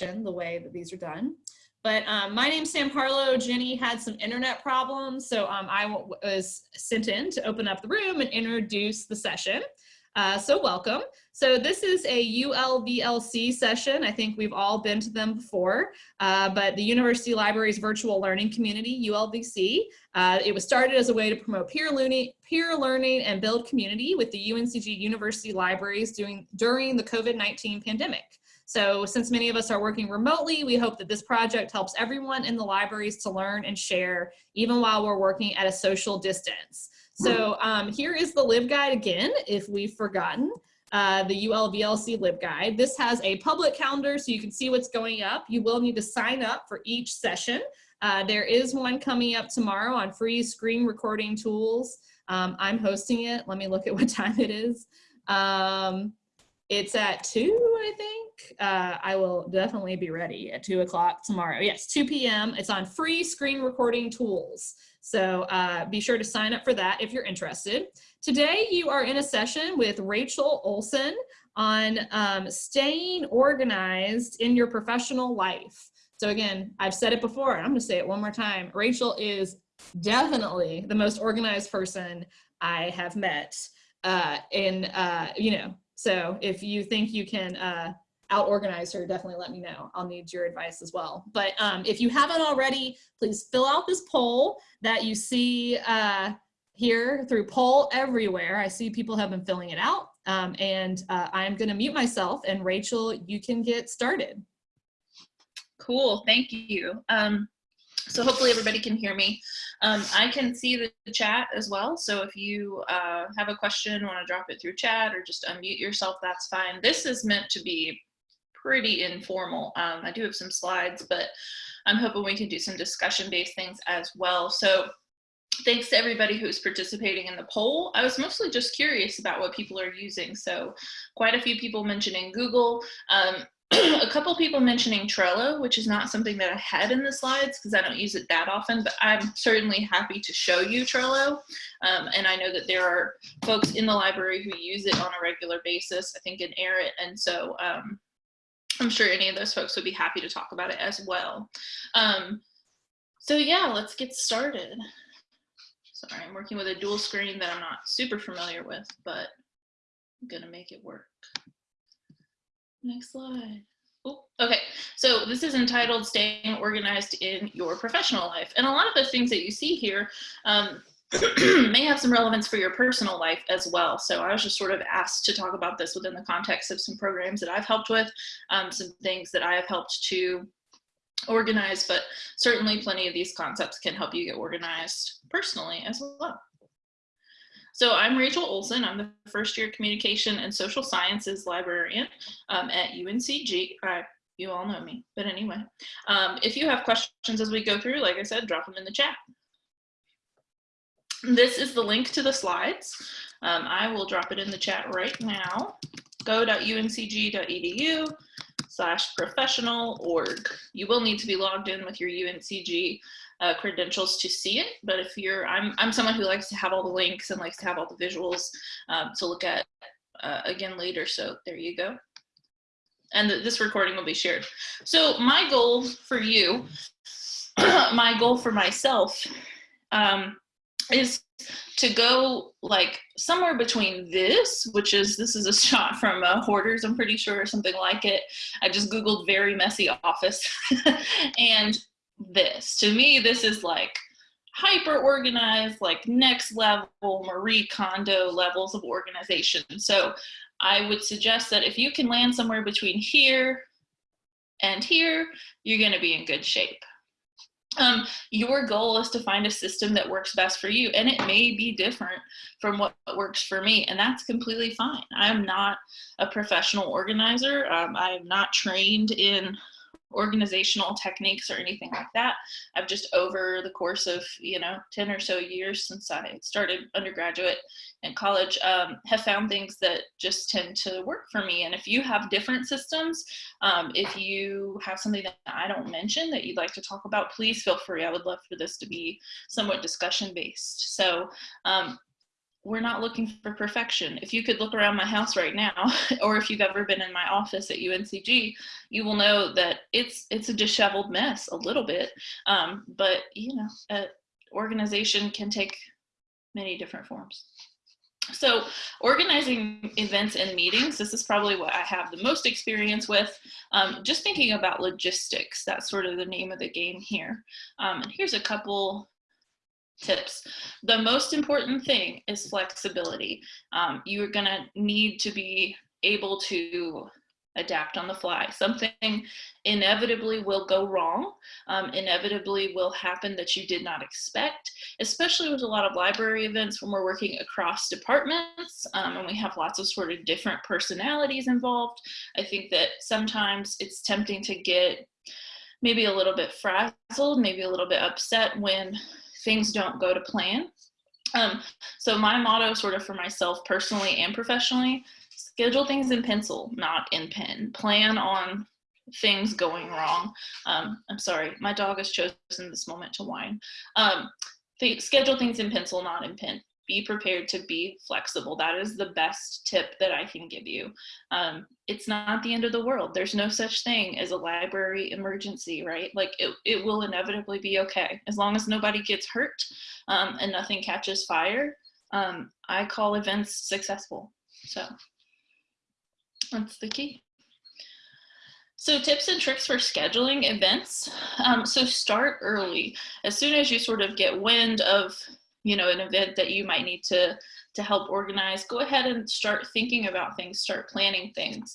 the way that these are done. But um, my name's Sam Harlow. Jenny had some internet problems, so um, I was sent in to open up the room and introduce the session. Uh, so welcome. So this is a ULVLC session. I think we've all been to them before, uh, but the University Libraries Virtual Learning Community, ULVC, uh, it was started as a way to promote peer learning, peer learning and build community with the UNCG University Libraries doing, during the COVID-19 pandemic. So since many of us are working remotely, we hope that this project helps everyone in the libraries to learn and share, even while we're working at a social distance. So um, here is the LibGuide again, if we've forgotten. Uh, the ULVLC LibGuide. This has a public calendar so you can see what's going up. You will need to sign up for each session. Uh, there is one coming up tomorrow on free screen recording tools. Um, I'm hosting it. Let me look at what time it is. Um, it's at two, I think uh, I will definitely be ready at two o'clock tomorrow. Yes, 2 p.m. It's on free screen recording tools. So uh, be sure to sign up for that if you're interested. Today you are in a session with Rachel Olson on um, staying organized in your professional life. So again, I've said it before, and I'm gonna say it one more time. Rachel is definitely the most organized person I have met. Uh, in, uh, you know, so if you think you can uh, out organize her, definitely let me know. I'll need your advice as well. But um, if you haven't already, please fill out this poll that you see uh, here through poll everywhere. I see people have been filling it out. Um, and uh, I'm gonna mute myself and Rachel, you can get started. Cool, thank you. Um, so hopefully everybody can hear me. Um, I can see the chat as well. So if you uh, have a question, want to drop it through chat or just unmute yourself, that's fine. This is meant to be pretty informal. Um, I do have some slides, but I'm hoping we can do some discussion based things as well. So thanks to everybody who's participating in the poll. I was mostly just curious about what people are using. So quite a few people mentioning Google. Um, a couple people mentioning Trello, which is not something that I had in the slides because I don't use it that often, but I'm certainly happy to show you Trello. Um, and I know that there are folks in the library who use it on a regular basis, I think in ERIT. And so um, I'm sure any of those folks would be happy to talk about it as well. Um, so yeah, let's get started. Sorry, I'm working with a dual screen that I'm not super familiar with, but I'm gonna make it work. Next slide. Okay, so this is entitled Staying Organized in Your Professional Life. And a lot of the things that you see here, um, may have some relevance for your personal life as well. So I was just sort of asked to talk about this within the context of some programs that I've helped with, um, some things that I have helped to organize, but certainly plenty of these concepts can help you get organized personally as well. So I'm Rachel Olson. I'm the first year communication and social sciences librarian um, at UNCG. Uh, you all know me, but anyway. Um, if you have questions as we go through, like I said, drop them in the chat. This is the link to the slides. Um, I will drop it in the chat right now. go.uncg.edu slash professional org. You will need to be logged in with your UNCG uh, credentials to see it, but if you're, I'm, I'm someone who likes to have all the links and likes to have all the visuals um, to look at uh, again later, so there you go. And the, this recording will be shared. So my goal for you, my goal for myself, um, is to go like somewhere between this, which is, this is a shot from uh, Hoarders, I'm pretty sure, or something like it. I just Googled very messy office. and this, to me, this is like hyper organized, like next level Marie Kondo levels of organization. So I would suggest that if you can land somewhere between here and here, you're gonna be in good shape. Um, your goal is to find a system that works best for you and it may be different from what works for me and that's completely fine. I'm not a professional organizer. Um, i'm not trained in organizational techniques or anything like that. I've just over the course of, you know, 10 or so years since I started undergraduate and college, um, have found things that just tend to work for me. And if you have different systems, um, if you have something that I don't mention that you'd like to talk about, please feel free. I would love for this to be somewhat discussion based. So um, we're not looking for perfection. If you could look around my house right now, or if you've ever been in my office at UNCG, you will know that it's it's a disheveled mess a little bit. Um, but you know, an organization can take many different forms. So organizing events and meetings, this is probably what I have the most experience with. Um, just thinking about logistics, that's sort of the name of the game here. Um, and here's a couple tips. The most important thing is flexibility. Um, you're gonna need to be able to adapt on the fly. Something inevitably will go wrong, um, inevitably will happen that you did not expect, especially with a lot of library events when we're working across departments um, and we have lots of sort of different personalities involved. I think that sometimes it's tempting to get maybe a little bit frazzled, maybe a little bit upset when things don't go to plan. Um, so my motto sort of for myself personally and professionally, schedule things in pencil, not in pen. Plan on things going wrong. Um, I'm sorry, my dog has chosen this moment to whine. Um, th schedule things in pencil, not in pen be prepared to be flexible. That is the best tip that I can give you. Um, it's not the end of the world. There's no such thing as a library emergency, right? Like it, it will inevitably be okay. As long as nobody gets hurt um, and nothing catches fire, um, I call events successful. So that's the key. So tips and tricks for scheduling events. Um, so start early. As soon as you sort of get wind of you know, an event that you might need to, to help organize, go ahead and start thinking about things, start planning things.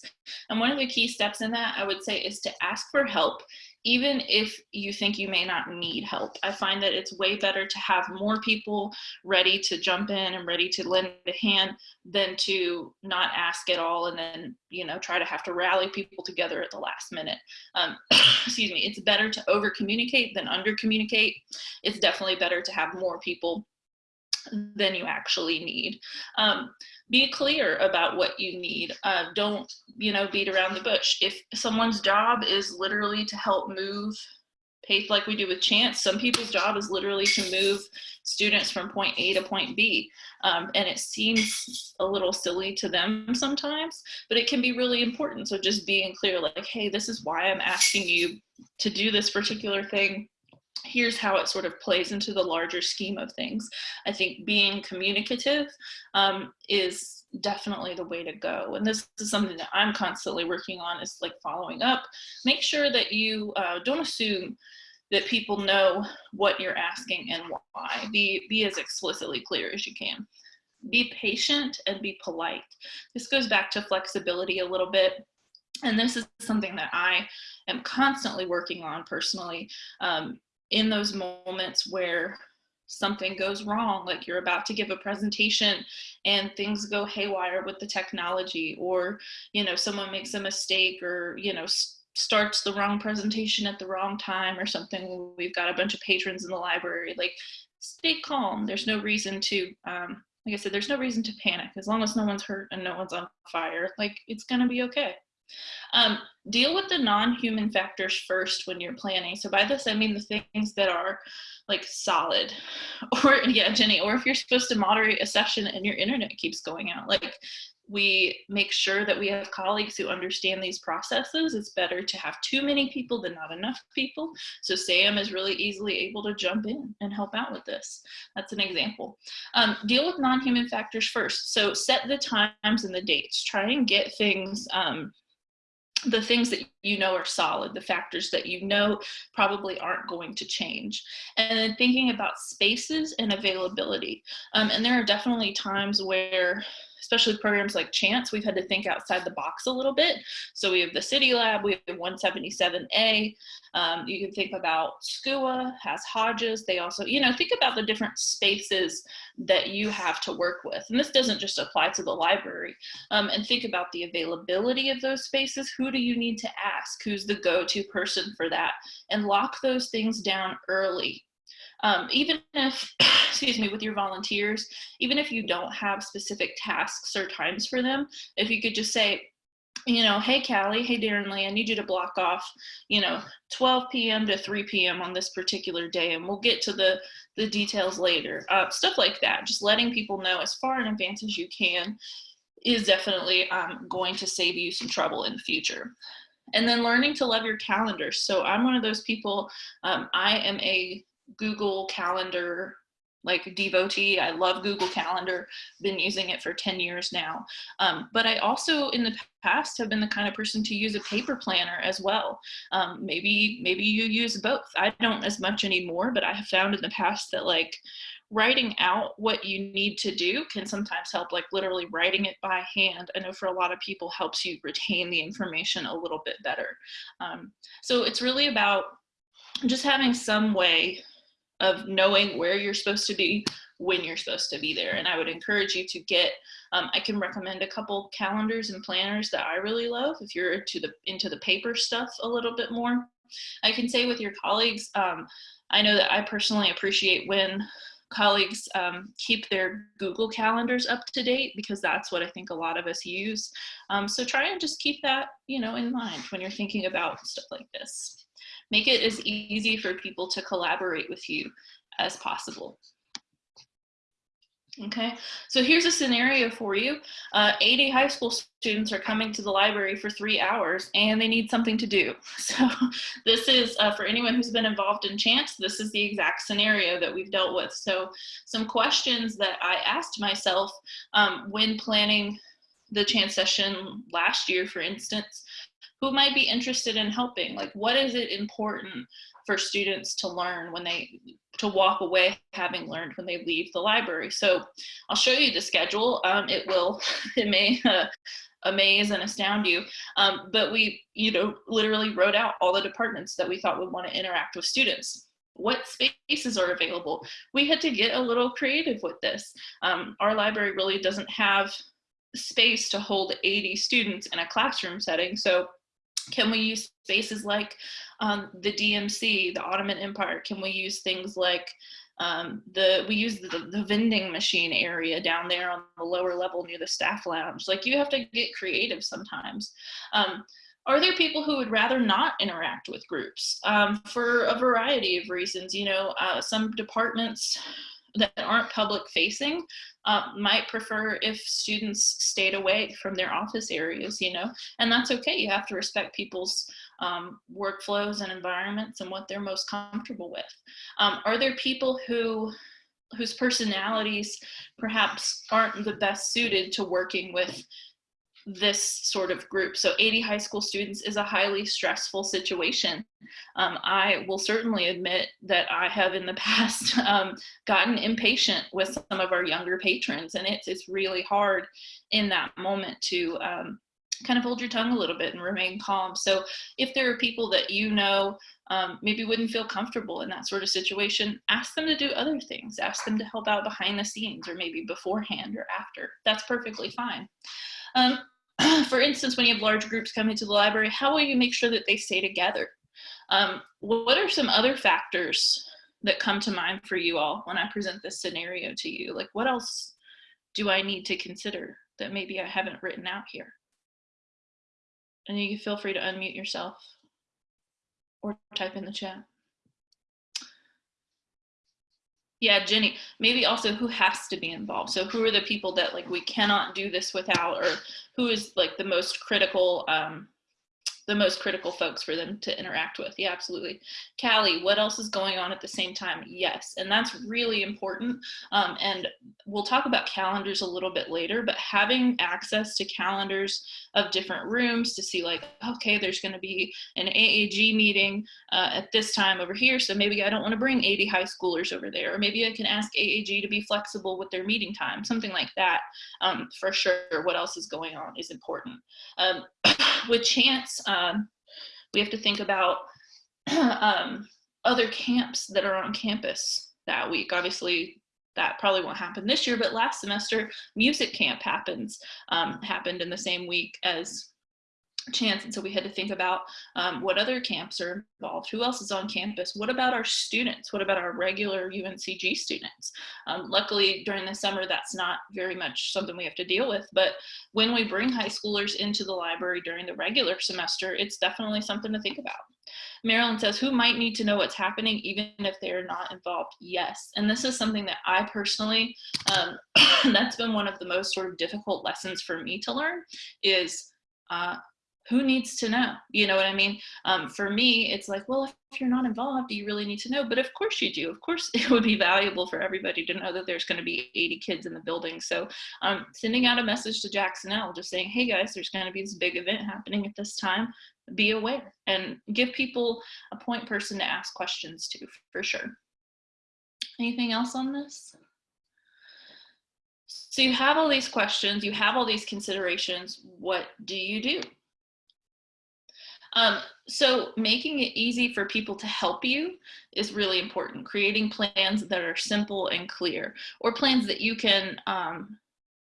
And one of the key steps in that I would say is to ask for help, even if you think you may not need help. I find that it's way better to have more people ready to jump in and ready to lend a hand than to not ask at all and then, you know, try to have to rally people together at the last minute. Um, excuse me, it's better to over communicate than under communicate. It's definitely better to have more people than you actually need. Um, be clear about what you need. Uh, don't, you know, beat around the bush. If someone's job is literally to help move, like we do with chance, some people's job is literally to move students from point A to point B. Um, and it seems a little silly to them sometimes, but it can be really important. So just being clear, like, hey, this is why I'm asking you to do this particular thing here's how it sort of plays into the larger scheme of things. I think being communicative um, is definitely the way to go. And this is something that I'm constantly working on is like following up. Make sure that you uh, don't assume that people know what you're asking and why. Be, be as explicitly clear as you can. Be patient and be polite. This goes back to flexibility a little bit. And this is something that I am constantly working on personally. Um, in those moments where something goes wrong, like you're about to give a presentation and things go haywire with the technology, or, you know, someone makes a mistake or, you know, starts the wrong presentation at the wrong time or something. We've got a bunch of patrons in the library, like stay calm. There's no reason to, um, like I said, there's no reason to panic as long as no one's hurt and no one's on fire, like it's gonna be okay. Um, deal with the non-human factors first when you're planning. So by this, I mean the things that are like solid or yeah, Jenny, or if you're supposed to moderate a session and your internet keeps going out, like we make sure that we have colleagues who understand these processes. It's better to have too many people than not enough people. So Sam is really easily able to jump in and help out with this. That's an example. Um, deal with non-human factors first. So set the times and the dates. Try and get things um, the things that you know are solid, the factors that you know probably aren't going to change. And then thinking about spaces and availability. Um, and there are definitely times where especially programs like Chance, we've had to think outside the box a little bit. So we have the City Lab, we have 177A. Um, you can think about SCUA has Hodges. They also, you know, think about the different spaces that you have to work with. And this doesn't just apply to the library. Um, and think about the availability of those spaces. Who do you need to ask? Who's the go-to person for that? And lock those things down early um, even if, excuse me, with your volunteers, even if you don't have specific tasks or times for them, if you could just say, you know, hey Callie, hey Darren Lee, I need you to block off, you know, 12 p.m. to 3 p.m. on this particular day, and we'll get to the the details later. Uh, stuff like that, just letting people know as far in advance as you can is definitely um, going to save you some trouble in the future. And then learning to love your calendar. So I'm one of those people, um, I am a Google Calendar like devotee. I love Google Calendar, been using it for 10 years now. Um, but I also in the past have been the kind of person to use a paper planner as well. Um, maybe, maybe you use both. I don't as much anymore, but I have found in the past that like writing out what you need to do can sometimes help like literally writing it by hand i know for a lot of people helps you retain the information a little bit better um, so it's really about just having some way of knowing where you're supposed to be when you're supposed to be there and i would encourage you to get um, i can recommend a couple calendars and planners that i really love if you're into the into the paper stuff a little bit more i can say with your colleagues um, i know that i personally appreciate when colleagues um, keep their Google calendars up to date because that's what I think a lot of us use. Um, so try and just keep that, you know, in mind when you're thinking about stuff like this. Make it as easy for people to collaborate with you as possible. Okay, so here's a scenario for you. Uh, 80 high school students are coming to the library for three hours and they need something to do. So this is, uh, for anyone who's been involved in Chance, this is the exact scenario that we've dealt with. So some questions that I asked myself um, when planning the Chance session last year, for instance, who might be interested in helping? Like what is it important for students to learn when they to walk away having learned when they leave the library. So I'll show you the schedule. Um, it will, it may uh, amaze and astound you. Um, but we, you know, literally wrote out all the departments that we thought would want to interact with students. What spaces are available? We had to get a little creative with this. Um, our library really doesn't have space to hold 80 students in a classroom setting. So can we use spaces like um, the DMC, the Ottoman Empire? Can we use things like um, the we use the, the vending machine area down there on the lower level near the staff lounge. Like you have to get creative sometimes. Um, are there people who would rather not interact with groups um, for a variety of reasons? You know, uh, some departments that aren't public facing uh, might prefer if students stayed away from their office areas, you know, and that's okay. You have to respect people's um, workflows and environments and what they're most comfortable with. Um, are there people who whose personalities perhaps aren't the best suited to working with this sort of group. So 80 high school students is a highly stressful situation. Um, I will certainly admit that I have in the past um, gotten impatient with some of our younger patrons and it's, it's really hard in that moment to um, kind of hold your tongue a little bit and remain calm. So if there are people that you know um, maybe wouldn't feel comfortable in that sort of situation, ask them to do other things. Ask them to help out behind the scenes or maybe beforehand or after. That's perfectly fine. Um, for instance, when you have large groups coming to the library, how will you make sure that they stay together? Um, what are some other factors that come to mind for you all when I present this scenario to you? Like what else do I need to consider that maybe I haven't written out here? And you feel free to unmute yourself or type in the chat. Yeah, Jenny, maybe also who has to be involved. So who are the people that like we cannot do this without or who is like the most critical um, the most critical folks for them to interact with. Yeah, absolutely. Callie, what else is going on at the same time? Yes, and that's really important. Um, and we'll talk about calendars a little bit later, but having access to calendars of different rooms to see like, okay, there's gonna be an AAG meeting uh, at this time over here, so maybe I don't wanna bring 80 high schoolers over there, or maybe I can ask AAG to be flexible with their meeting time, something like that. Um, for sure, what else is going on is important. Um, with chance, um, we have to think about um, other camps that are on campus that week. Obviously, that probably won't happen this year, but last semester, music camp happens, um, happened in the same week as chance and so we had to think about um, what other camps are involved who else is on campus what about our students what about our regular uncg students um, luckily during the summer that's not very much something we have to deal with but when we bring high schoolers into the library during the regular semester it's definitely something to think about Marilyn says, who might need to know what's happening even if they're not involved? Yes. And this is something that I personally, um, that's been one of the most sort of difficult lessons for me to learn is uh, who needs to know? You know what I mean? Um, for me, it's like, well, if you're not involved, do you really need to know? But of course you do. Of course, it would be valuable for everybody to know that there's going to be 80 kids in the building. So um, sending out a message to Jacksonelle, just saying, hey guys, there's going to be this big event happening at this time. Be aware and give people a point person to ask questions to, for sure. Anything else on this? So you have all these questions, you have all these considerations. What do you do? Um, so making it easy for people to help you is really important. Creating plans that are simple and clear or plans that you can, um,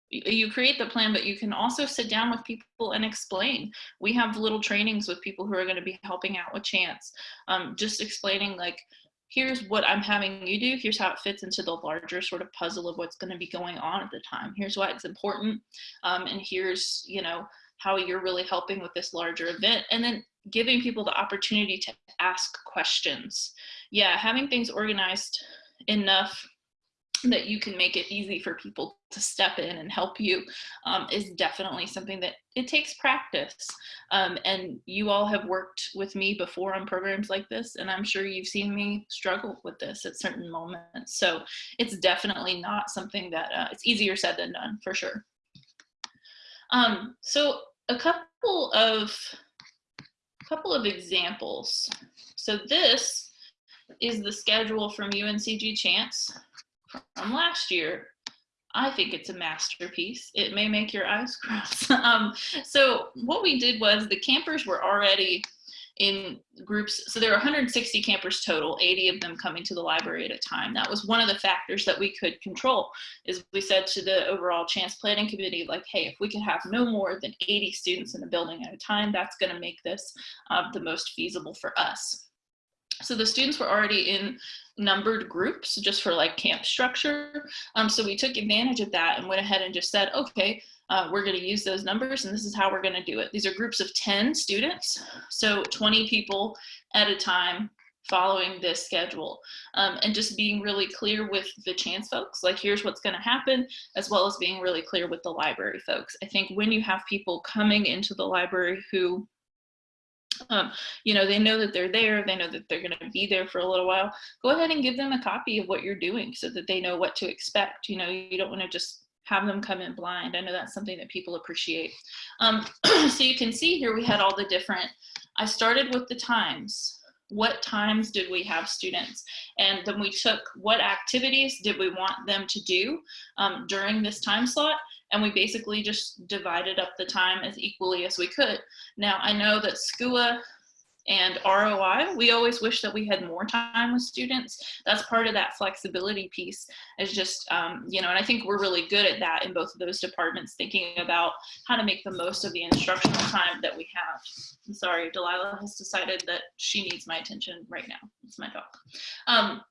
you create the plan, but you can also sit down with people and explain. We have little trainings with people who are gonna be helping out with Chance. Um, just explaining like, here's what I'm having you do. Here's how it fits into the larger sort of puzzle of what's going to be going on at the time. Here's why it's important. Um, and here's, you know, how you're really helping with this larger event. And then giving people the opportunity to ask questions. Yeah, having things organized enough that you can make it easy for people to step in and help you um, is definitely something that it takes practice. Um, and you all have worked with me before on programs like this, and I'm sure you've seen me struggle with this at certain moments. So it's definitely not something that uh, it's easier said than done for sure. Um, so a couple of couple of examples. So this is the schedule from UNCG Chance from last year. I think it's a masterpiece. It may make your eyes cross. um, so what we did was the campers were already in groups. So there are 160 campers total, 80 of them coming to the library at a time. That was one of the factors that we could control is we said to the overall chance planning committee, like, hey, if we can have no more than 80 students in the building at a time, that's gonna make this uh, the most feasible for us. So the students were already in numbered groups just for like camp structure. Um, so we took advantage of that and went ahead and just said, okay, uh, we're going to use those numbers and this is how we're going to do it. These are groups of 10 students, so 20 people at a time following this schedule um, and just being really clear with the chance folks like here's what's going to happen as well as being really clear with the library folks i think when you have people coming into the library who um, you know, they know that they're there, they know that they're going to be there for a little while. Go ahead and give them a copy of what you're doing so that they know what to expect. You know, you don't want to just have them come in blind. I know that's something that people appreciate. Um, so you can see here we had all the different, I started with the times. What times did we have students? And then we took what activities did we want them to do um, during this time slot? and we basically just divided up the time as equally as we could. Now, I know that SCUA and ROI, we always wish that we had more time with students. That's part of that flexibility piece is just, um, you know, and I think we're really good at that in both of those departments, thinking about how to make the most of the instructional time that we have. I'm sorry, Delilah has decided that she needs my attention right now. It's my dog. Um,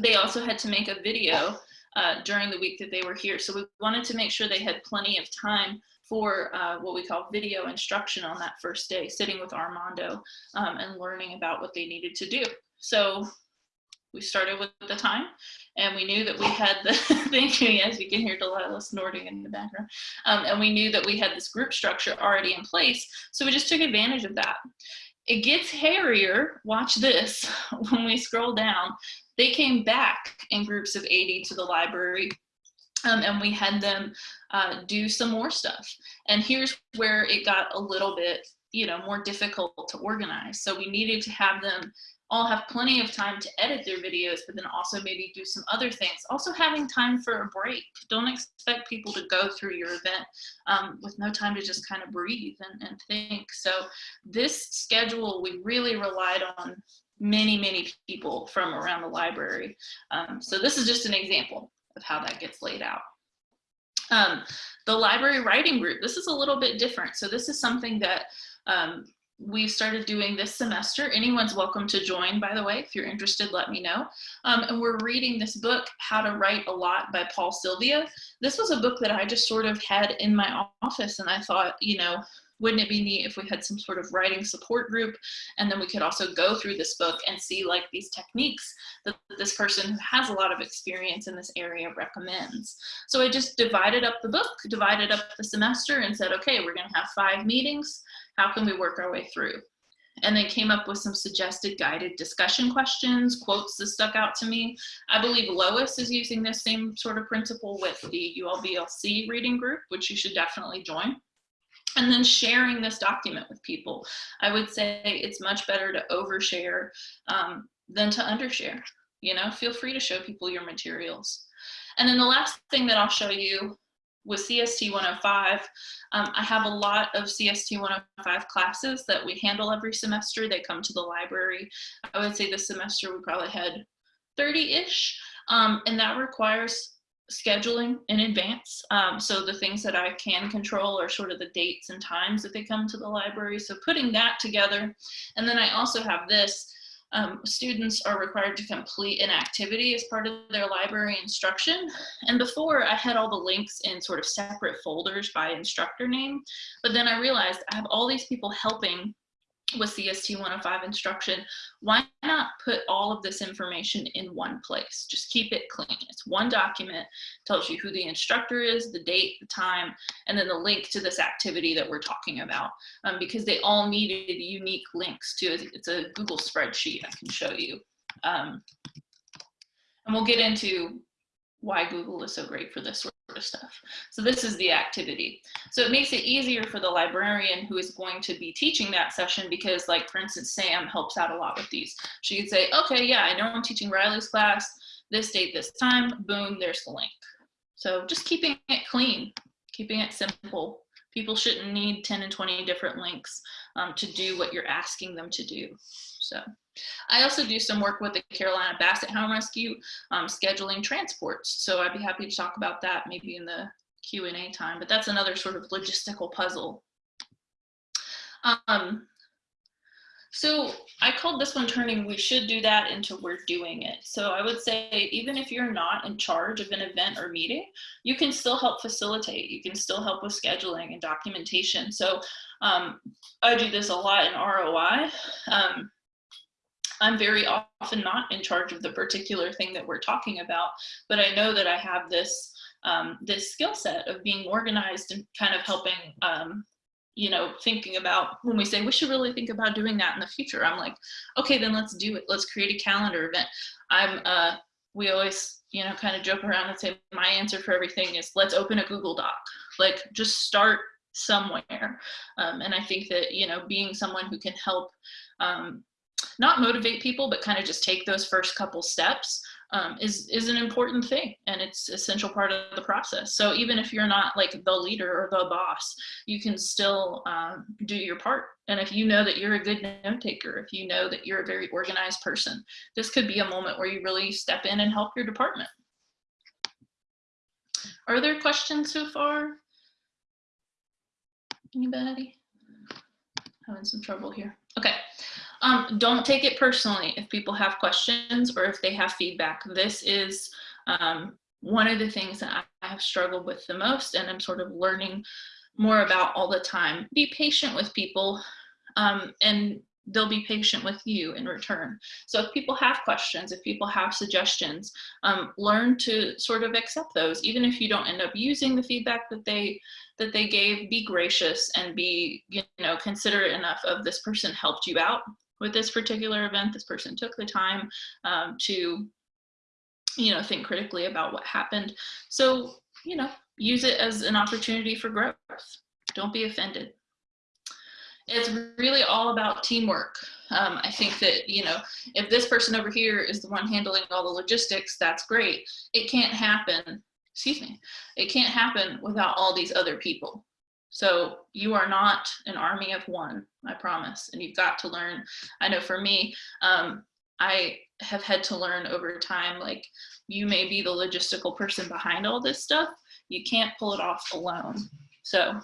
they also had to make a video uh, during the week that they were here. So we wanted to make sure they had plenty of time for uh, what we call video instruction on that first day, sitting with Armando um, and learning about what they needed to do. So we started with the time and we knew that we had the, thank you, yes, you can hear Delilah snorting in the background. Um, and we knew that we had this group structure already in place. So we just took advantage of that. It gets hairier, watch this, when we scroll down, they came back in groups of 80 to the library um, and we had them uh, do some more stuff. And here's where it got a little bit, you know, more difficult to organize. So we needed to have them all have plenty of time to edit their videos, but then also maybe do some other things. Also having time for a break. Don't expect people to go through your event um, with no time to just kind of breathe and, and think. So this schedule, we really relied on many, many people from around the library. Um, so this is just an example of how that gets laid out. Um, the library writing group, this is a little bit different. So this is something that Um, we started doing this semester. Anyone's welcome to join, by the way. If you're interested, let me know. Um, and we're reading this book, How to Write a Lot by Paul Silvia. This was a book that I just sort of had in my office and I thought, you know, wouldn't it be neat if we had some sort of writing support group and then we could also go through this book and see like these techniques that this person who has a lot of experience in this area recommends. So I just divided up the book, divided up the semester and said, okay, we're gonna have five meetings. How can we work our way through? and then came up with some suggested guided discussion questions, quotes that stuck out to me. I believe Lois is using this same sort of principle with the ULVLC reading group, which you should definitely join and then sharing this document with people. I would say it's much better to overshare um, than to undershare. You know, feel free to show people your materials. And then the last thing that I'll show you with CST 105, um, I have a lot of CST 105 classes that we handle every semester. They come to the library. I would say this semester we probably had 30-ish, um, and that requires scheduling in advance. Um, so the things that I can control are sort of the dates and times that they come to the library. So putting that together. And then I also have this, um, students are required to complete an activity as part of their library instruction. And before I had all the links in sort of separate folders by instructor name, but then I realized I have all these people helping with CST 105 instruction, why not put all of this information in one place? Just keep it clean. It's one document, tells you who the instructor is, the date, the time, and then the link to this activity that we're talking about um, because they all needed unique links to it. It's a Google spreadsheet I can show you. Um, and we'll get into why Google is so great for this of stuff. So this is the activity. So it makes it easier for the librarian who is going to be teaching that session because like, for instance, Sam helps out a lot with these. She could say, okay, yeah, I know I'm teaching Riley's class, this date, this time, boom, there's the link. So just keeping it clean, keeping it simple. People shouldn't need 10 and 20 different links um, to do what you're asking them to do. So I also do some work with the Carolina Basset Hound Rescue, um, scheduling transports. So I'd be happy to talk about that maybe in the Q&A time, but that's another sort of logistical puzzle. Um, so I called this one turning we should do that into we're doing it. So I would say even if you're not in charge of an event or meeting, you can still help facilitate. You can still help with scheduling and documentation. So um, I do this a lot in ROI. Um, I'm very often not in charge of the particular thing that we're talking about, but I know that I have this um, this skill set of being organized and kind of helping, um, you know, thinking about when we say we should really think about doing that in the future. I'm like, okay, then let's do it. Let's create a calendar event. I'm, uh, we always, you know, kind of joke around and say my answer for everything is let's open a Google Doc. Like just start somewhere. Um, and I think that, you know, being someone who can help um, not motivate people, but kind of just take those first couple steps um, is, is an important thing and it's essential part of the process. So even if you're not like the leader or the boss, you can still um, do your part. And if you know that you're a good note taker, if you know that you're a very organized person, this could be a moment where you really step in and help your department. Are there questions so far? Anybody? Having some trouble here. Okay. Um, don't take it personally if people have questions or if they have feedback. This is um, one of the things that I have struggled with the most and I'm sort of learning more about all the time. Be patient with people um, and they'll be patient with you in return. So if people have questions, if people have suggestions, um, learn to sort of accept those. Even if you don't end up using the feedback that they that they gave, be gracious and be you know considerate enough of this person helped you out with this particular event. This person took the time um, to you know think critically about what happened. So you know use it as an opportunity for growth. Don't be offended it's really all about teamwork. Um, I think that, you know, if this person over here is the one handling all the logistics, that's great. It can't happen, excuse me, it can't happen without all these other people. So you are not an army of one, I promise. And you've got to learn. I know for me, um, I have had to learn over time, like you may be the logistical person behind all this stuff. You can't pull it off alone. So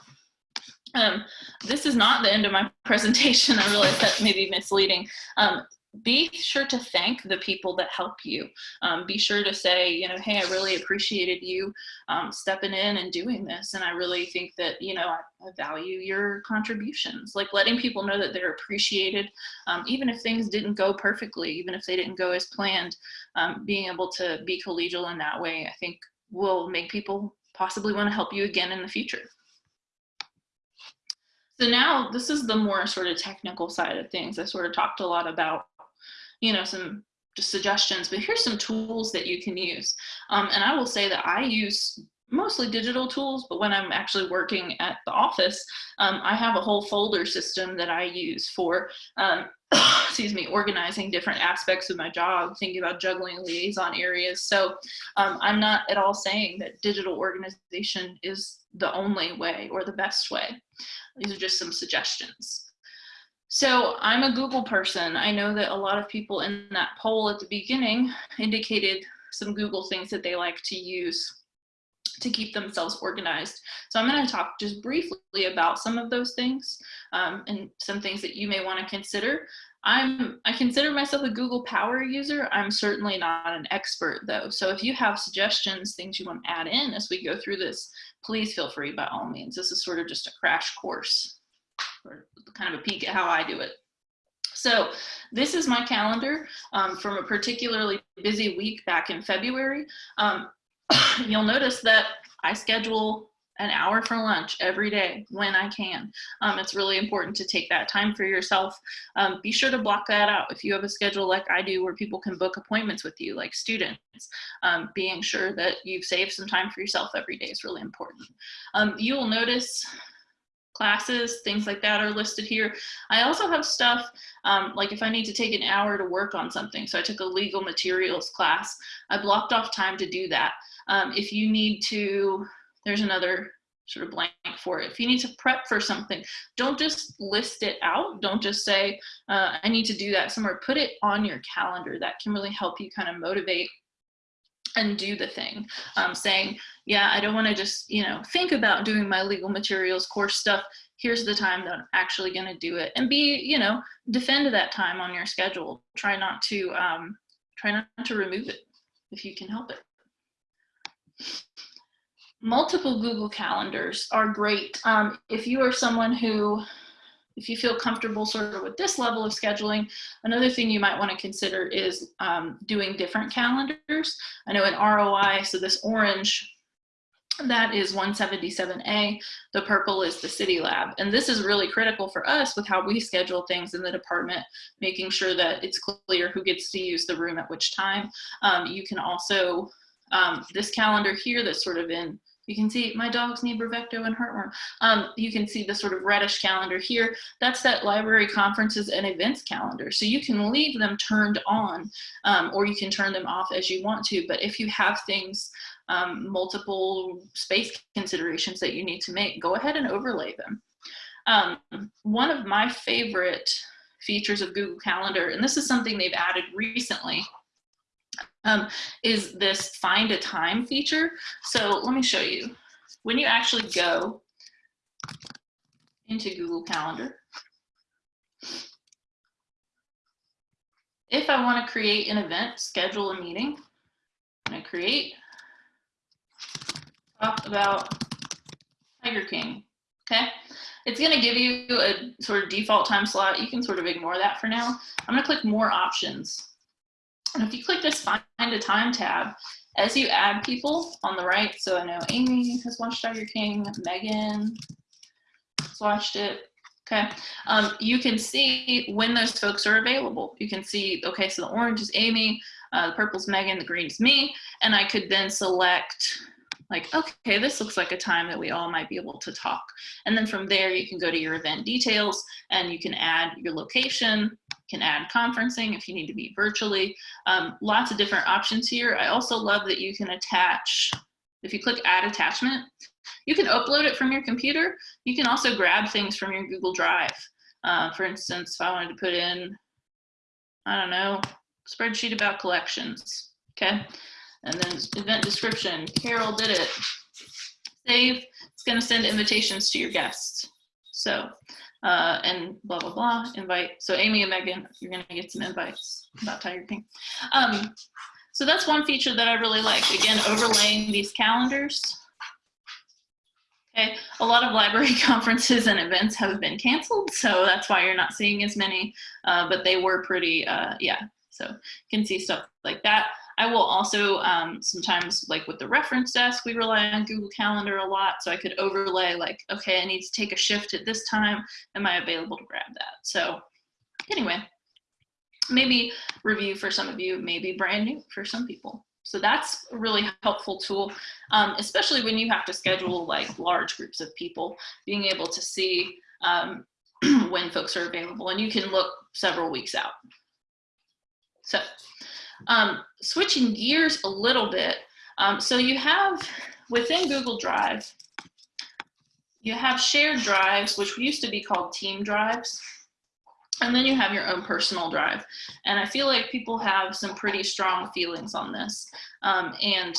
Um, this is not the end of my presentation. I realize that may be misleading. Um, be sure to thank the people that help you. Um, be sure to say, you know, hey, I really appreciated you um, stepping in and doing this. And I really think that, you know, I, I value your contributions. Like letting people know that they're appreciated, um, even if things didn't go perfectly, even if they didn't go as planned, um, being able to be collegial in that way, I think will make people possibly want to help you again in the future. So now this is the more sort of technical side of things. I sort of talked a lot about you know, some just suggestions, but here's some tools that you can use. Um, and I will say that I use mostly digital tools, but when I'm actually working at the office, um, I have a whole folder system that I use for, um, excuse me, organizing different aspects of my job, thinking about juggling liaison areas. So um, I'm not at all saying that digital organization is the only way or the best way. These are just some suggestions. So I'm a Google person. I know that a lot of people in that poll at the beginning indicated some Google things that they like to use to keep themselves organized. So I'm going to talk just briefly about some of those things um, and some things that you may want to consider. I'm, I consider myself a Google Power user. I'm certainly not an expert though. So if you have suggestions, things you want to add in as we go through this, please feel free by all means. This is sort of just a crash course kind of a peek at how I do it. So this is my calendar um, from a particularly busy week back in February. Um, you'll notice that I schedule an hour for lunch every day when I can. Um, it's really important to take that time for yourself. Um, be sure to block that out. If you have a schedule like I do where people can book appointments with you, like students, um, being sure that you've saved some time for yourself every day is really important. Um, you will notice classes, things like that are listed here. I also have stuff um, like if I need to take an hour to work on something. So I took a legal materials class. I blocked off time to do that. Um, if you need to, there's another sort of blank for it. If you need to prep for something, don't just list it out. Don't just say, uh, I need to do that somewhere. Put it on your calendar. That can really help you kind of motivate and do the thing. Um, saying, yeah, I don't want to just, you know, think about doing my legal materials course stuff. Here's the time that I'm actually going to do it and be, you know, defend that time on your schedule. Try not to, um, try not to remove it if you can help it. Multiple Google calendars are great. Um, if you are someone who if you feel comfortable sort of with this level of scheduling, another thing you might want to consider is um, doing different calendars. I know in ROI, so this orange, that is 177A, the purple is the City Lab. And this is really critical for us with how we schedule things in the department, making sure that it's clear who gets to use the room at which time. Um, you can also, um, this calendar here that's sort of in you can see my dogs need Bravecto and heartworm. Um, you can see the sort of reddish calendar here. That's that library conferences and events calendar. So you can leave them turned on um, or you can turn them off as you want to. But if you have things, um, multiple space considerations that you need to make, go ahead and overlay them. Um, one of my favorite features of Google Calendar, and this is something they've added recently, um, is this find a time feature. So let me show you. When you actually go into Google Calendar, if I want to create an event, schedule a meeting, I'm going to create, talk about Tiger King, okay? It's gonna give you a sort of default time slot. You can sort of ignore that for now. I'm gonna click more options. And if you click this find a time tab, as you add people on the right, so I know Amy has watched Tiger King, Megan has watched it, okay? Um, you can see when those folks are available. You can see, okay, so the orange is Amy, uh, the purple's Megan, the green's me, and I could then select like, okay, this looks like a time that we all might be able to talk. And then from there, you can go to your event details and you can add your location, can add conferencing if you need to be virtually. Um, lots of different options here. I also love that you can attach, if you click add attachment, you can upload it from your computer. You can also grab things from your Google Drive. Uh, for instance, if I wanted to put in, I don't know, spreadsheet about collections, okay? And then event description, Carol did it. Save, it's gonna send invitations to your guests. So, uh, and blah, blah, blah, invite. So Amy and Megan, you're gonna get some invites about Tiger King. Um, so that's one feature that I really like. Again, overlaying these calendars. Okay, a lot of library conferences and events have been canceled, so that's why you're not seeing as many, uh, but they were pretty, uh, yeah, so you can see stuff like that. I will also um, sometimes like with the reference desk, we rely on Google Calendar a lot. So I could overlay like, okay, I need to take a shift at this time. Am I available to grab that? So anyway, maybe review for some of you, maybe brand new for some people. So that's a really helpful tool, um, especially when you have to schedule like large groups of people, being able to see um, when folks are available and you can look several weeks out. So um, switching gears a little bit. Um, so you have within Google Drive, you have shared drives, which used to be called team drives. And then you have your own personal drive. And I feel like people have some pretty strong feelings on this. Um, and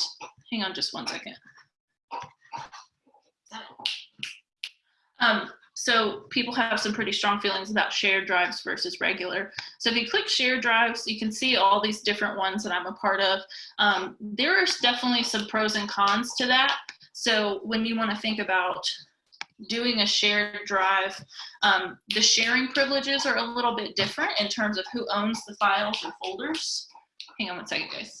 hang on just one second. Um, so people have some pretty strong feelings about shared drives versus regular. So if you click shared drives, you can see all these different ones that I'm a part of. Um, there are definitely some pros and cons to that. So when you want to think about doing a shared drive, um, the sharing privileges are a little bit different in terms of who owns the files or folders. Hang on one second, guys.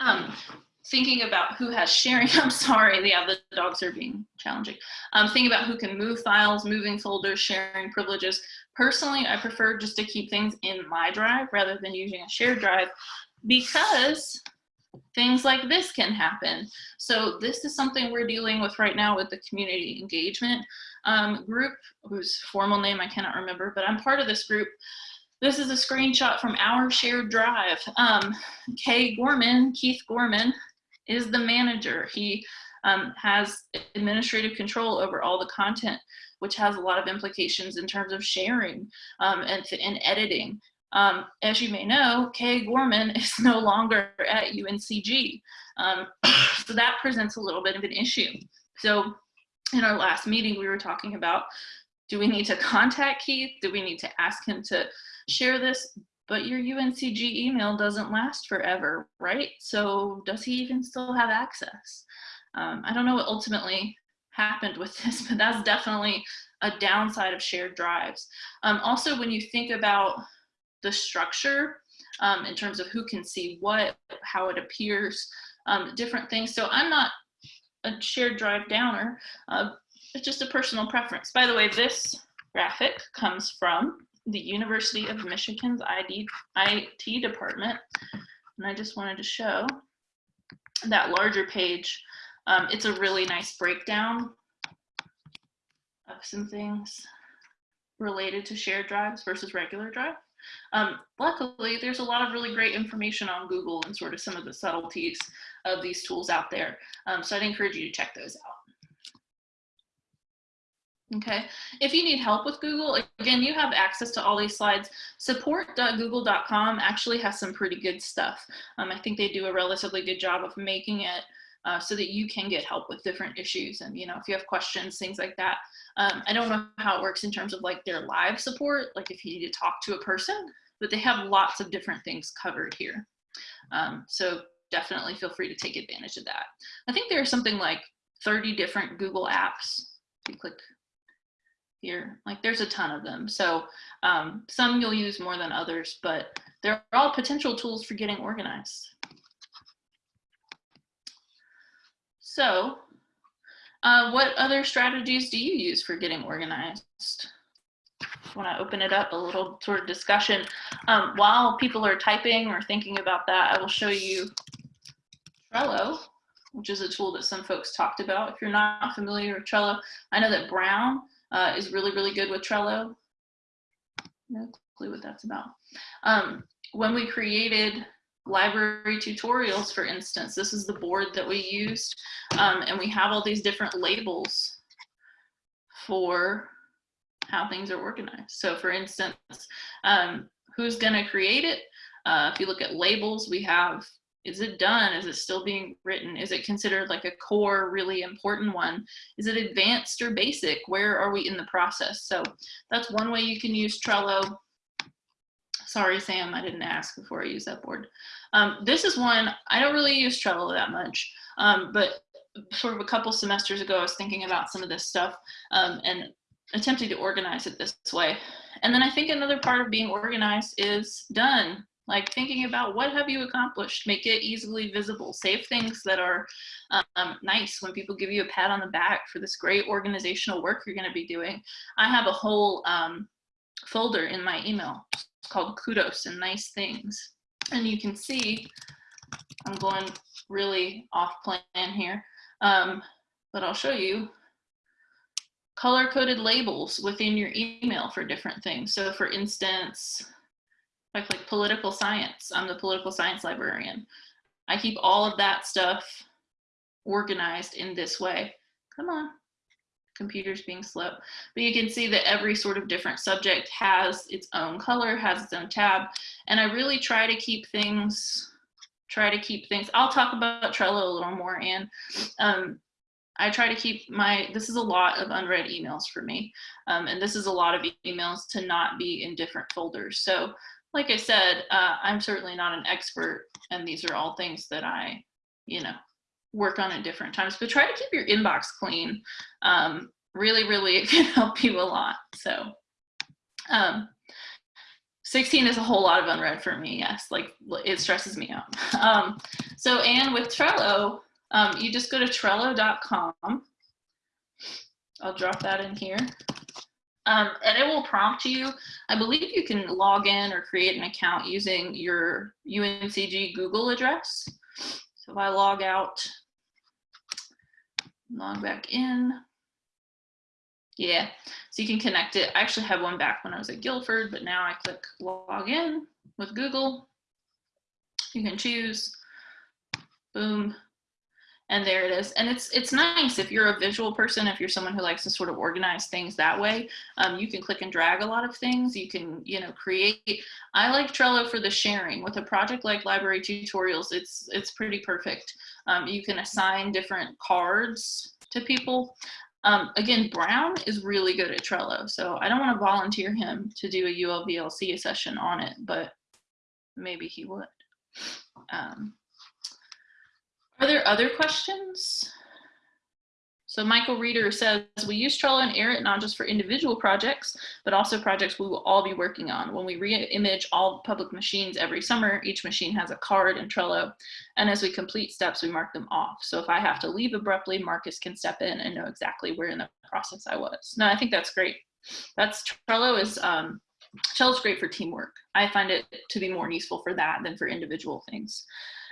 Um, thinking about who has sharing, I'm sorry, yeah, the dogs are being challenging. Um, thinking about who can move files, moving folders, sharing privileges. Personally, I prefer just to keep things in my drive rather than using a shared drive because things like this can happen. So this is something we're dealing with right now with the community engagement um, group, whose formal name I cannot remember, but I'm part of this group. This is a screenshot from our shared drive. Um, Kay Gorman, Keith Gorman, is the manager. He um, has administrative control over all the content, which has a lot of implications in terms of sharing um, and, and editing. Um, as you may know, Kay Gorman is no longer at UNCG. Um, so that presents a little bit of an issue. So in our last meeting, we were talking about, do we need to contact Keith? Do we need to ask him to share this? But your UNCG email doesn't last forever, right? So does he even still have access? Um, I don't know what ultimately happened with this, but that's definitely a downside of shared drives. Um, also, when you think about the structure um, in terms of who can see what, how it appears, um, different things. So I'm not a shared drive downer, uh, it's just a personal preference. By the way, this graphic comes from the University of Michigan's ID, IT department. And I just wanted to show that larger page. Um, it's a really nice breakdown of some things related to shared drives versus regular drive. Um, luckily, there's a lot of really great information on Google and sort of some of the subtleties of these tools out there. Um, so I'd encourage you to check those out. Okay, if you need help with Google, again, you have access to all these slides. Support.google.com actually has some pretty good stuff. Um, I think they do a relatively good job of making it uh, so that you can get help with different issues. And, you know, if you have questions, things like that. Um, I don't know how it works in terms of like their live support, like if you need to talk to a person, but they have lots of different things covered here. Um, so definitely feel free to take advantage of that. I think there's something like 30 different Google apps. If you click here, like there's a ton of them. So um, some you'll use more than others, but they're all potential tools for getting organized. So uh, what other strategies do you use for getting organized? When I open it up, a little sort of discussion. Um, while people are typing or thinking about that, I will show you Trello, which is a tool that some folks talked about. If you're not familiar with Trello, I know that Brown uh, is really, really good with Trello. No clue what that's about. Um, when we created library tutorials, for instance. This is the board that we used, um, and we have all these different labels for how things are organized. So for instance, um, who's gonna create it? Uh, if you look at labels, we have is it done? Is it still being written? Is it considered like a core, really important one? Is it advanced or basic? Where are we in the process? So that's one way you can use Trello. Sorry, Sam, I didn't ask before I use that board. Um, this is one, I don't really use Trello that much, um, but sort of a couple semesters ago, I was thinking about some of this stuff um, and attempting to organize it this way. And then I think another part of being organized is done like thinking about what have you accomplished make it easily visible save things that are um, nice. When people give you a pat on the back for this great organizational work you're going to be doing i have a whole um, folder in my email. Called kudos and nice things. And you can see i'm going really off plan here um, but i'll show you color coded labels within your email for different things. So for instance like like political science. I'm the political science librarian. I keep all of that stuff organized in this way. Come on, computer's being slow. But you can see that every sort of different subject has its own color, has its own tab. And I really try to keep things, try to keep things, I'll talk about Trello a little more and um, I try to keep my, this is a lot of unread emails for me. Um, and this is a lot of emails to not be in different folders. So like I said, uh, I'm certainly not an expert, and these are all things that I, you know, work on at different times. But try to keep your inbox clean. Um, really, really, it can help you a lot. So, um, 16 is a whole lot of unread for me. Yes, like it stresses me out. Um, so, and with Trello, um, you just go to Trello.com. I'll drop that in here. Um, and it will prompt you. I believe you can log in or create an account using your UNCG Google address. So if I log out, log back in. Yeah, so you can connect it. I actually had one back when I was at Guilford, but now I click log in with Google. You can choose, boom, and there it is. And it's it's nice if you're a visual person if you're someone who likes to sort of organize things that way um, you can click and drag a lot of things. You can you know create. I like trello for the sharing. With a project like library tutorials it's it's pretty perfect. Um, you can assign different cards to people. Um, again brown is really good at trello so i don't want to volunteer him to do a ulvlc session on it but maybe he would. Um, are there other questions? So Michael Reeder says, we use Trello and Air not just for individual projects, but also projects we will all be working on. When we re-image all public machines every summer, each machine has a card in Trello. And as we complete steps, we mark them off. So if I have to leave abruptly, Marcus can step in and know exactly where in the process I was. No, I think that's great. That's Trello is, um, Trello is great for teamwork. I find it to be more useful for that than for individual things.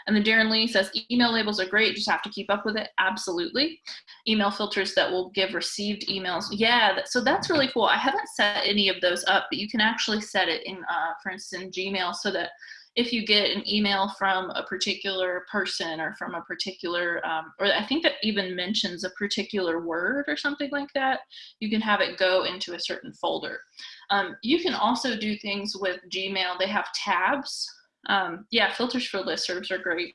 And then Darren Lee says, email labels are great, just have to keep up with it. Absolutely. Email filters that will give received emails. Yeah, so that's really cool. I haven't set any of those up, but you can actually set it in, uh, for instance, Gmail so that if you get an email from a particular person or from a particular, um, or I think that even mentions a particular word or something like that, you can have it go into a certain folder. Um, you can also do things with Gmail. They have tabs um, yeah, filters for listservs are great.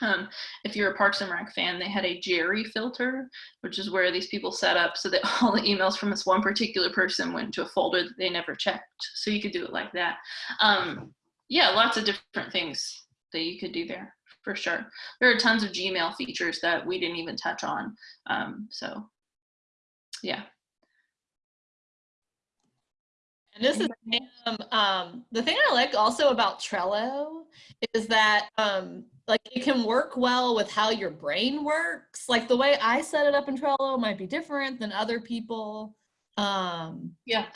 Um, if you're a Parks and Rec fan, they had a Jerry filter, which is where these people set up so that all the emails from this one particular person went to a folder that they never checked. So you could do it like that. Um, yeah, lots of different things that you could do there for sure. There are tons of Gmail features that we didn't even touch on. Um, so yeah. And this is um, um, the thing I like also about Trello is that um, like it can work well with how your brain works. Like the way I set it up in Trello might be different than other people. Um, yeah.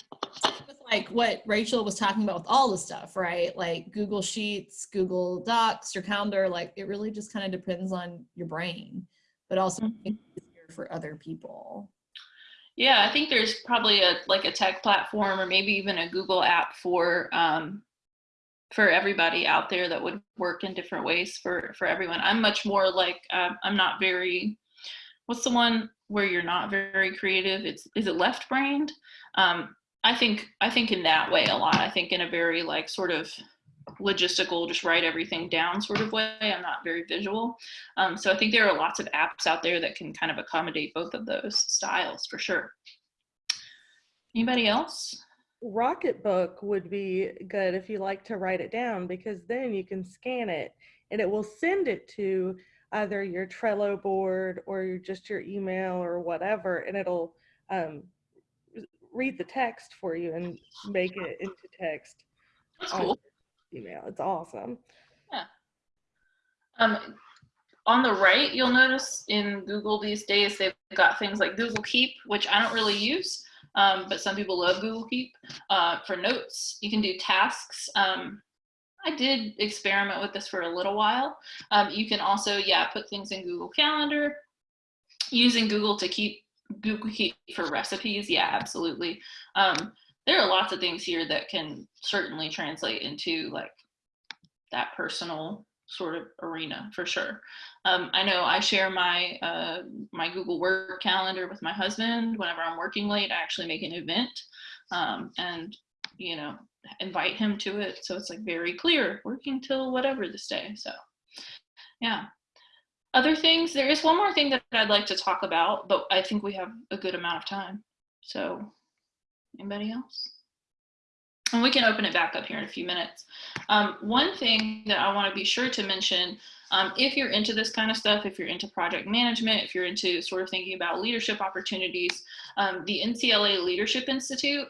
With like what Rachel was talking about with all the stuff, right? Like Google Sheets, Google Docs, your calendar, like it really just kind of depends on your brain, but also mm -hmm. for other people. Yeah, I think there's probably a like a tech platform or maybe even a Google app for um, for everybody out there that would work in different ways for for everyone. I'm much more like uh, I'm not very. What's the one where you're not very creative? It's is it left brained? Um, I think I think in that way a lot. I think in a very like sort of logistical, just write everything down sort of way. I'm not very visual. Um, so I think there are lots of apps out there that can kind of accommodate both of those styles for sure. Anybody else? Rocketbook would be good if you like to write it down because then you can scan it and it will send it to either your Trello board or your, just your email or whatever, and it'll um, read the text for you and make it into text That's cool. Email. It's awesome. Yeah. Um, on the right, you'll notice in Google these days, they've got things like Google Keep, which I don't really use, um, but some people love Google Keep uh, for notes. You can do tasks. Um, I did experiment with this for a little while. Um, you can also, yeah, put things in Google Calendar. Using Google to keep Google Keep for recipes, yeah, absolutely. Um, there are lots of things here that can certainly translate into like that personal sort of arena for sure. Um, I know I share my uh, my Google Work calendar with my husband. Whenever I'm working late, I actually make an event um, and you know invite him to it. So it's like very clear, working till whatever this day. So yeah. Other things, there is one more thing that I'd like to talk about, but I think we have a good amount of time. So anybody else? And we can open it back up here in a few minutes. Um, one thing that I want to be sure to mention, um, if you're into this kind of stuff, if you're into project management, if you're into sort of thinking about leadership opportunities, um, the NCLA Leadership Institute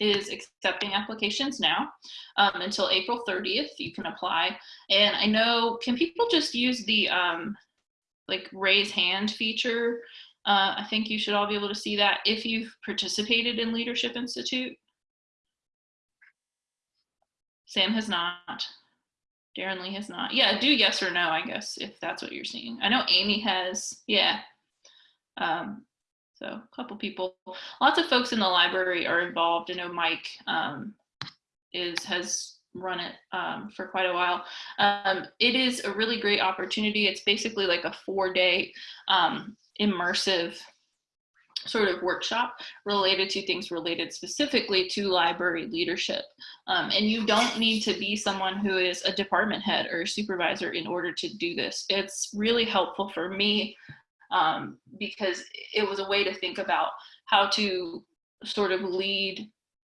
is accepting applications now um, until April 30th. You can apply. And I know, can people just use the um, like raise hand feature? Uh, I think you should all be able to see that if you've participated in Leadership Institute. Sam has not. Darren Lee has not. Yeah, do yes or no, I guess, if that's what you're seeing. I know Amy has, yeah. Um, so a couple people, lots of folks in the library are involved. I know Mike um, is has run it um, for quite a while. Um, it is a really great opportunity. It's basically like a four day um, immersive sort of workshop related to things related specifically to library leadership. Um, and you don't need to be someone who is a department head or supervisor in order to do this. It's really helpful for me um, because it was a way to think about how to sort of lead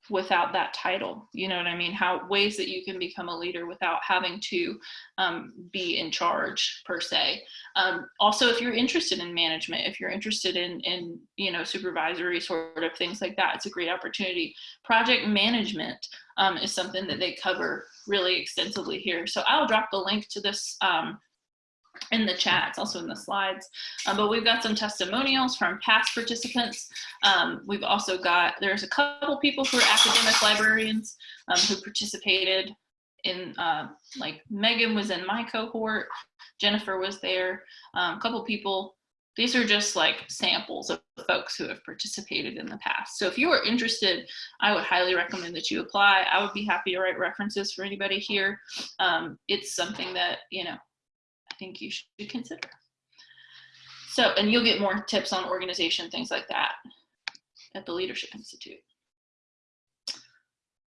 without that title you know what i mean? How ways that you can become a leader without having to um, be in charge per se. Um, also if you're interested in management if you're interested in in you know supervisory sort of things like that it's a great opportunity. Project management um, is something that they cover really extensively here. So i'll drop the link to this um, in the chat, it's also in the slides. Um, but we've got some testimonials from past participants. Um, we've also got, there's a couple people who are academic librarians um, who participated in, uh, like Megan was in my cohort, Jennifer was there, um, a couple people. These are just like samples of folks who have participated in the past. So if you are interested, I would highly recommend that you apply. I would be happy to write references for anybody here. Um, it's something that, you know, think you should consider. So, and you'll get more tips on organization, things like that at the Leadership Institute.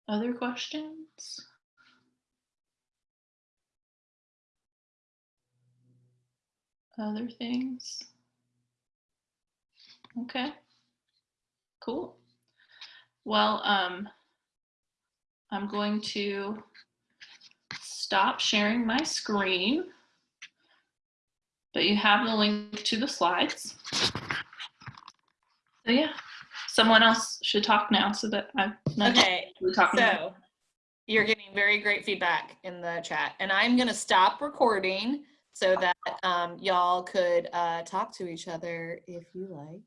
Other questions? Other things? Okay, cool. Well, um, I'm going to stop sharing my screen but you have the link to the slides. So yeah, someone else should talk now so that I'm not Okay, talking. so you're getting very great feedback in the chat and I'm gonna stop recording so that um, y'all could uh, talk to each other if you like.